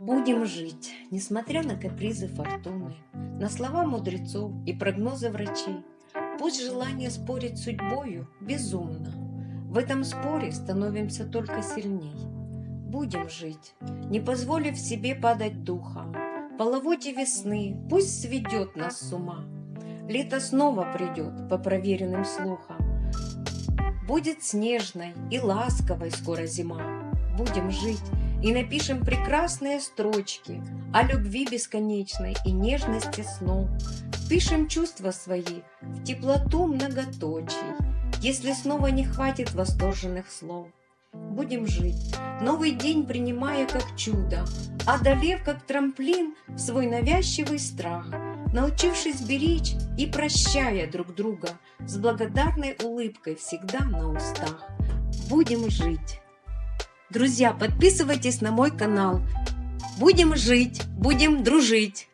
Будем жить, несмотря на капризы фортуны, На слова мудрецов и прогнозы врачей. Пусть желание спорить с судьбою безумно, В этом споре становимся только сильней. Будем жить, не позволив себе падать духом, Половоте весны пусть сведет нас с ума. Лето снова придет по проверенным слухам. Будет снежной и ласковой скоро зима. Будем жить, и напишем прекрасные строчки о любви бесконечной и нежности снов. Пишем чувства свои в теплоту многоточий, если снова не хватит восторженных слов. Будем жить, новый день принимая как чудо, одолев как трамплин свой навязчивый страх, научившись беречь и прощая друг друга с благодарной улыбкой всегда на устах. Будем жить. Друзья, подписывайтесь на мой канал. Будем жить, будем дружить.